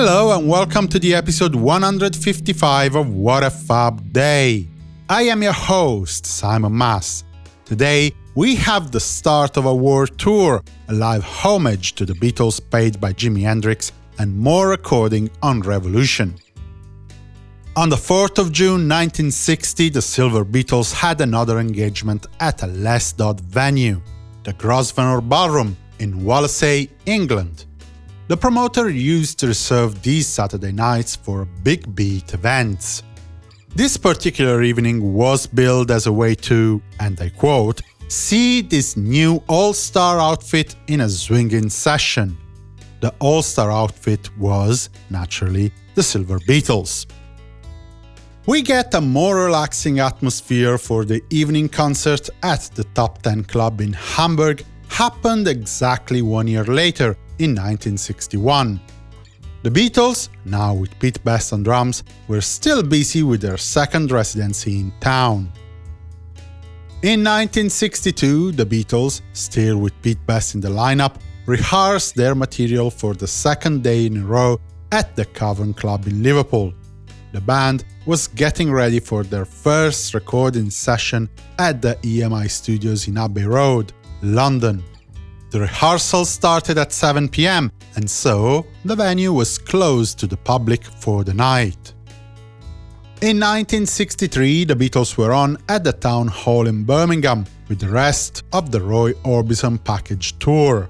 Hello and welcome to the episode 155 of What a Fab Day. I am your host, Simon Mas. Today, we have the start of a world tour, a live homage to the Beatles paid by Jimi Hendrix, and more recording on Revolution. On the 4th of June 1960, the Silver Beatles had another engagement at a less dot venue, the Grosvenor Ballroom in Wallasey, England. The promoter used to reserve these Saturday nights for big beat events. This particular evening was billed as a way to, and I quote, see this new all-star outfit in a swinging session. The all-star outfit was, naturally, the Silver Beatles. We get a more relaxing atmosphere for the evening concert at the Top 10 Club in Hamburg happened exactly one year later, in 1961. The Beatles, now with Pete Best on drums, were still busy with their second residency in town. In 1962, the Beatles, still with Pete Best in the lineup, rehearsed their material for the second day in a row at the Cavern Club in Liverpool the band was getting ready for their first recording session at the EMI studios in Abbey Road, London. The rehearsal started at 7 pm, and so the venue was closed to the public for the night. In 1963, the Beatles were on at the Town Hall in Birmingham with the rest of the Roy Orbison package tour.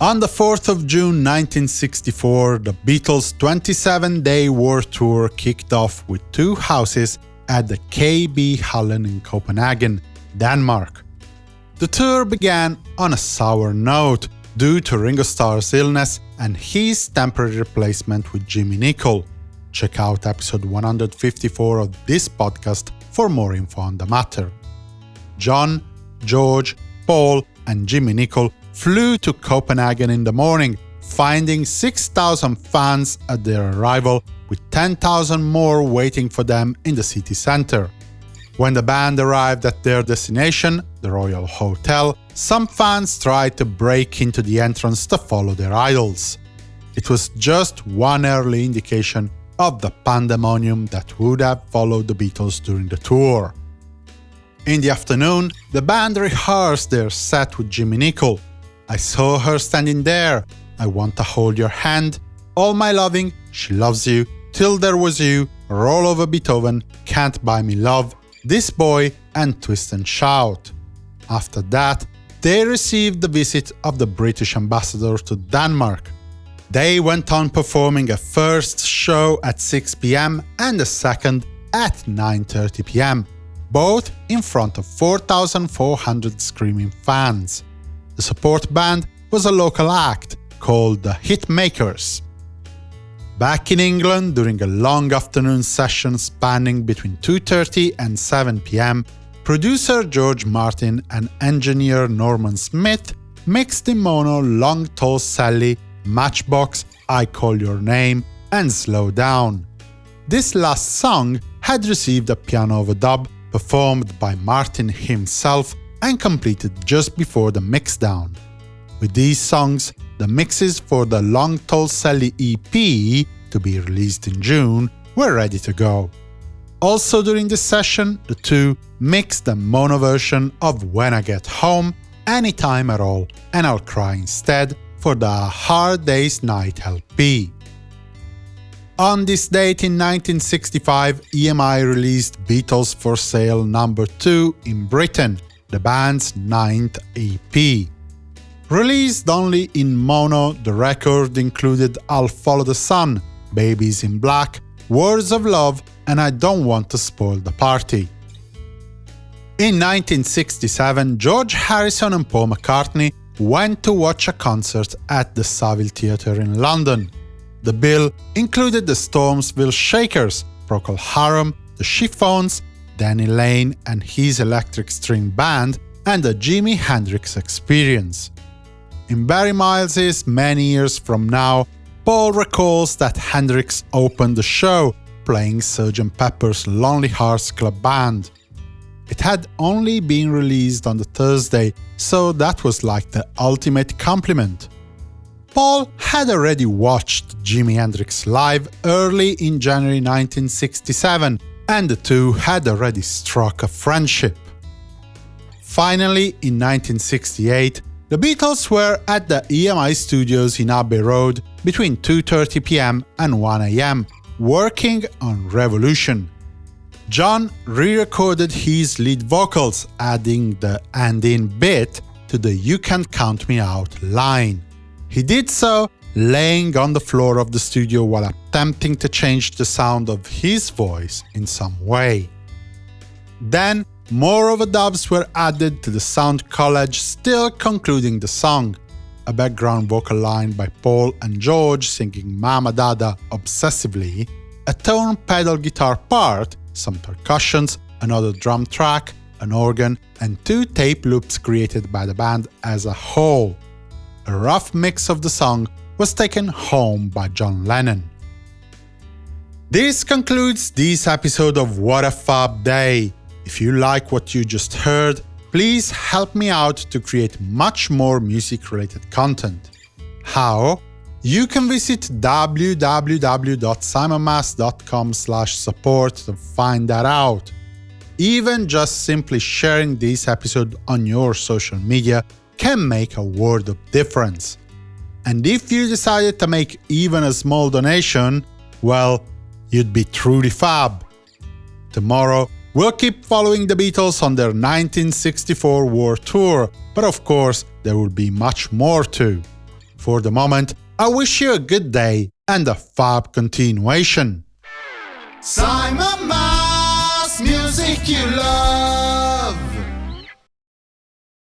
On the 4th of June 1964, the Beatles' 27-day world tour kicked off with two houses at the KB Hallen in Copenhagen, Denmark. The tour began on a sour note due to Ringo Starr's illness and his temporary replacement with Jimmy Nicol. Check out episode 154 of this podcast for more info on the matter. John, George, Paul and Jimmy Nicol flew to Copenhagen in the morning, finding 6,000 fans at their arrival, with 10,000 more waiting for them in the city center. When the band arrived at their destination, the Royal Hotel, some fans tried to break into the entrance to follow their idols. It was just one early indication of the pandemonium that would have followed the Beatles during the tour. In the afternoon, the band rehearsed their set with Jimmy Nicol, I saw her standing there. I want to hold your hand. All my loving, she loves you. Till there was you, roll over Beethoven, can't buy me love, this boy, and twist and shout. After that, they received the visit of the British ambassador to Denmark. They went on performing a first show at 6 pm and a second at 9.30 pm, both in front of 4,400 screaming fans. The support band was a local act called the Hitmakers. Back in England, during a long afternoon session spanning between 2.30 and 7 pm, producer George Martin and engineer Norman Smith mixed in mono Long Tall Sally, Matchbox, I Call Your Name, and Slow Down. This last song had received a piano overdub performed by Martin himself and completed just before the mixdown. With these songs, the mixes for the Long Tall Sally EP, to be released in June, were ready to go. Also during this session, the two mixed the mono version of When I Get Home, Anytime at All, and I'll Cry Instead for the Hard Day's Night LP. On this date in 1965, EMI released Beatles for Sale number 2 in Britain, the band's ninth EP. Released only in mono, the record included I'll Follow the Sun, Babies in Black, Words of Love and I Don't Want to Spoil the Party. In 1967, George Harrison and Paul McCartney went to watch a concert at the Savile Theatre in London. The bill included the Stormsville Shakers, Procol Harum, the Chiffons, Danny Laine and his Electric String Band, and the Jimi Hendrix Experience. In Barry Miles's Many Years From Now, Paul recalls that Hendrix opened the show playing Sgt. Pepper's Lonely Hearts Club Band. It had only been released on the Thursday, so that was like the ultimate compliment. Paul had already watched Jimi Hendrix live early in January 1967, and the two had already struck a friendship. Finally, in 1968, the Beatles were at the EMI studios in Abbey Road between 2.30 pm and 1am, working on Revolution. John re-recorded his lead vocals, adding the and-in bit to the You Can't Count Me Out line. He did so laying on the floor of the studio while attempting to change the sound of his voice in some way. Then more overdubs were added to the sound collage, still concluding the song. A background vocal line by Paul and George singing Mama Dada obsessively, a tone pedal guitar part, some percussions, another drum track, an organ, and two tape loops created by the band as a whole. A rough mix of the song was taken home by John Lennon. This concludes this episode of What a Fab Day. If you like what you just heard, please help me out to create much more music-related content. How? You can visit www.simonmas.com support to find that out. Even just simply sharing this episode on your social media can make a world of difference. And if you decided to make even a small donation, well, you'd be truly fab. Tomorrow, We'll keep following the Beatles on their 1964 war tour, but of course there will be much more too. For the moment, I wish you a good day and a fab continuation. Simon Mas, music you love.